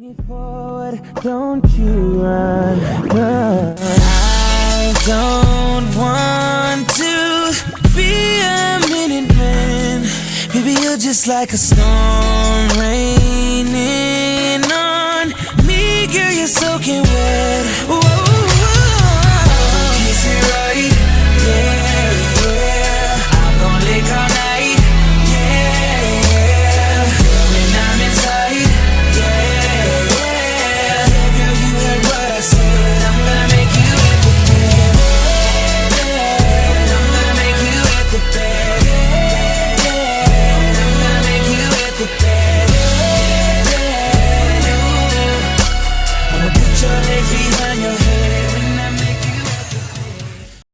Don't you run, run. I don't want to be a minute man. Maybe you're just like a storm raining on me, girl. You're soaking wet.